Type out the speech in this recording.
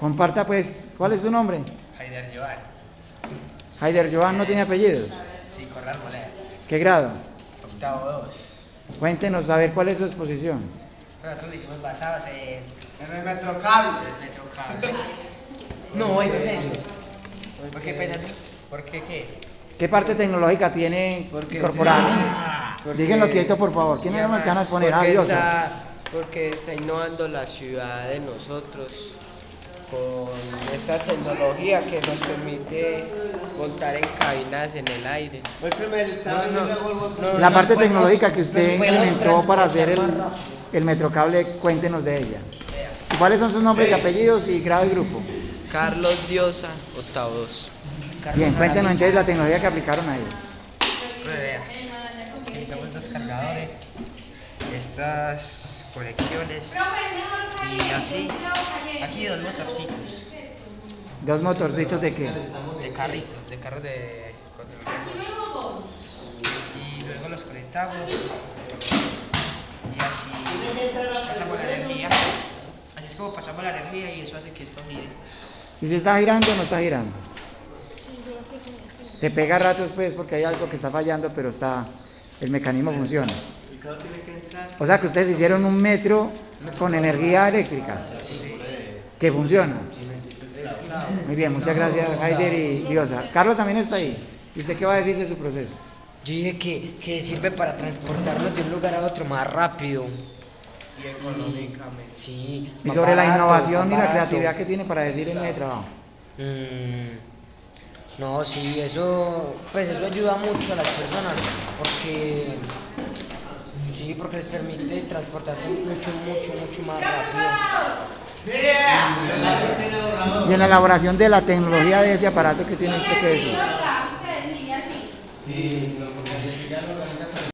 Comparta pues, ¿cuál es su nombre? Haider Joan. Haider Joan no tiene apellidos. Sí, Corral Molea. ¿Qué grado? Octavo 2. Cuéntenos a ver cuál es su exposición. Nosotros dijimos basados en el metrocable. el metrocable. No, en serio. ¿Por qué? ¿Por qué qué? ¿Qué parte tecnológica tiene Porque incorporada? porque- Díganlo quieto, por favor. ¿Quiénes son los que van a exponer? Ah, Porque está, porque está innovando la ciudad de nosotros con esta tecnología que nos permite montar en cabinas en el aire. No, no, La parte podemos- tecnológica que usted implementó para hacer el, el metrocable, cuéntenos de ella. ¿Y ¿Cuáles son sus nombres y apellidos y grado y grupo? Carlos Diosa, octavo 2. Bien, cuéntenos entonces la tecnología que aplicaron ahí. Pues vea, utilizamos dos cargadores, estas conexiones y así. Aquí dos motorcitos Dos motorcitos de qué? de carritos, de carros de control remoto. Y luego los conectamos y así pasamos la energía. Así es como pasamos la energía y eso hace que esto gire. ¿Y si está girando o no está girando? Se pega a ratos pues porque hay algo que está fallando, pero está, el mecanismo funciona. O sea que ustedes hicieron un metro con energía eléctrica que funciona. Muy bien, muchas gracias Heider y Diosa. Carlos también está ahí. ¿Y usted qué va a decir de su proceso? Yo dije que, que sirve para transportarnos de un lugar a otro más rápido. Y económicamente. Sí. Y sobre la innovación y la creatividad que tiene para decir en el trabajo. Mm, no, sí, eso, pues eso ayuda mucho a las personas porque, sí, porque les permite transportarse mucho, mucho, mucho más rápido. Y en la elaboración de la tecnología de ese aparato que tiene usted que decir. Sí,